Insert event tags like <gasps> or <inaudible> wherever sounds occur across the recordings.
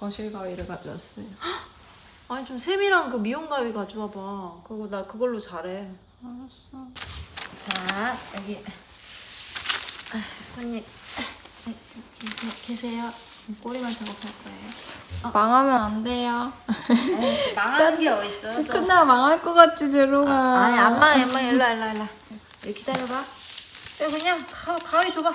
거실 가위를 가져왔어요. <gasps> 아니 좀 세밀한 그 미용 가위 가져와봐. 그리고 나 그걸로 잘해. 알았어. 자 여기. 아, 손님. 아, 계세, 요? 꼬리만 작업할 거예요. 어. 망하면 안 돼요. 에이, 망하는 게 어딨어? <laughs> 끝나 망할 것 같지 제로가 아, 아니 안 망해 안 망해. 일로 일로 일로 기다려봐. 그냥 가, 가위 줘봐.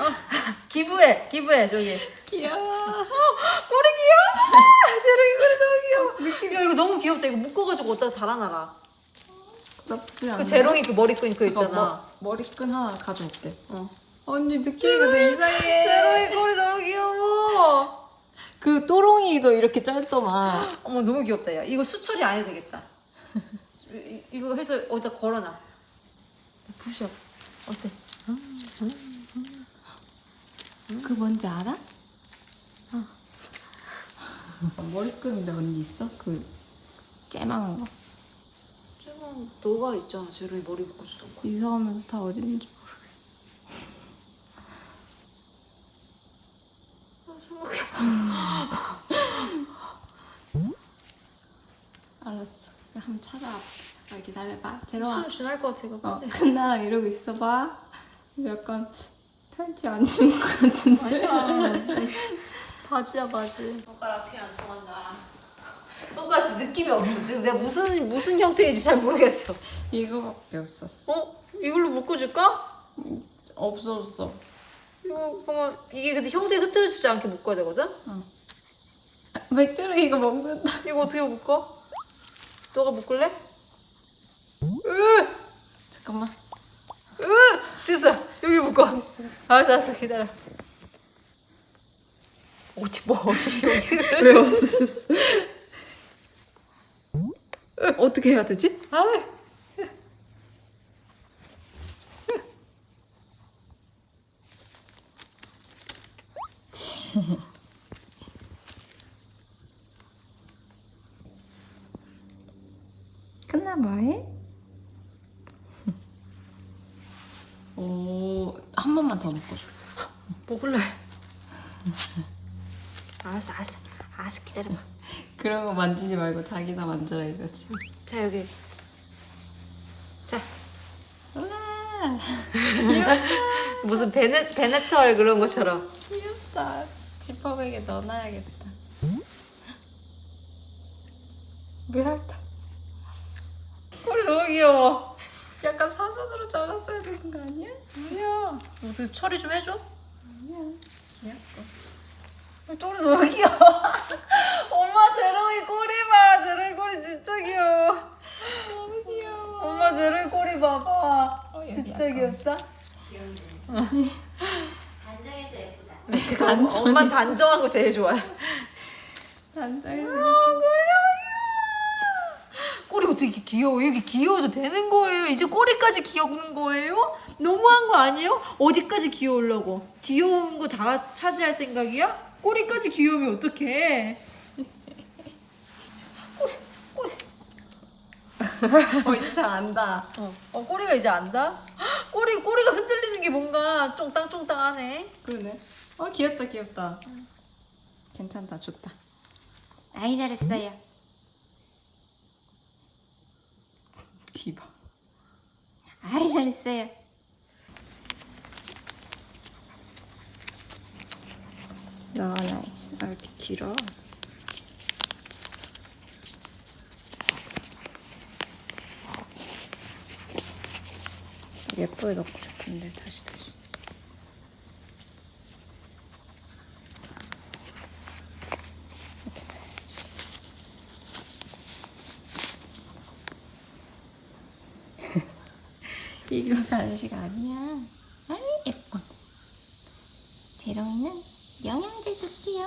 어, 기부해, 기부해 저기. 귀여워. 꼬리 귀여워. 제롱이 꼬리 너무 귀여워. 야, 이거 너무 귀엽다. 이거 묶어가지고 어디다 달아놔라. 나쁘지 않아. 그 제롱이 그 머리끈 그 있잖아. 머리끈 하나 가져올게. 어. 언니 느낌이가 되게 이상해. 제롱이 꼬리 너무 귀여워. 그 또롱이도 이렇게 짧더만. 어머 너무 귀엽다. 야, 이거 수철이 안 해도 되겠다. 이- 이거 해서 어디다 걸어놔. 부셔. 어때? 그 뭔지 알아? 머리끈인데 언니 있어? 그 째망한 거. 쟤는 너가 있잖아. 제롱이 머리 묶어주던 거. 이사하면서 다 어디 있는지 모르겠어. 알았어. 한번 찾아와. 잠깐 기다려봐. 제로아. 손 준할 것 같아. 이거. 어, 큰 나랑 이러고 있어봐. 약간 팬티 안 입은 것 같은데. <laughs> 바지야 바지. 손가락 피안 통한다. 손가락 지금 느낌이 없어. 지금 내가 무슨 무슨 형태인지 잘 모르겠어. 이거밖에 없었어. 어? 이걸로 묶어줄까? 없었어. 이거 그러면 이게 근데 형태 흐트러지지 않게 묶어야 되거든? 맥주를 이거 먹는다. 이거 어떻게 묶어? 너가 묶을래? 으! 잠깐만. 으! 됐어. 여기 묶어. 알았어 알았어 기다려. 어디 뭐 어디 여기 <laughs> 왜 없었어? 어떻게 해야 되지? 아 끝나 뭐해? 오, 한 번만 더 묶어줘. 먹을래? 알았어 알았어 알았어 기다려봐. 그런 거 만지지 말고 자기나 만져라 이거지. 자 여기. 자 우와, <laughs> 무슨 베네 베네털 그런 것처럼. 귀엽다. 지퍼백에 넣어놔야겠다. 미랄다. 꼬리 너무 귀여워. 약간 사선으로 잘랐어야 되는 거 아니야? 아니야. 너도 처리 좀 해줘. 아니야. 귀엽고. 꼬리 너무 귀여워. <laughs> 엄마 제롱이 꼬리 봐. 제롱이 꼬리 진짜 귀여워. 너무 귀여워. 엄마 제롱이 꼬리 봐봐. 어, 진짜. 귀엽다. 단정해서 예쁘다. <laughs> 그거 단정이. 엄마 단정한 거 제일 좋아해. 단정해서 꼬 이렇게 귀여워? 이렇게 귀여워도 되는 거예요? 이제 꼬리까지 귀여운 거예요? 너무한 거 아니에요? 어디까지 귀여우려고? 귀여운 거 다 차지할 생각이야? 꼬리까지 귀여우면 어떡해? <laughs> 어, 이제 잘 안다. 어, 어 꼬리가 이제 안다? <gasps> 꼬리 꼬리가 흔들리는 게 뭔가 쫑땅쫑땅하네. 그러네. 어, 귀엽다, 귀엽다. 괜찮다, 좋다. 아이, 잘했어요. 비바. 아이, 잘했어요. 야, 나 이렇게 길어. 예쁘게 넣고 싶은데 다시 다시. 이거 간식 아니야. 아이 예뻐. 재롱이는 영양제 줄게요.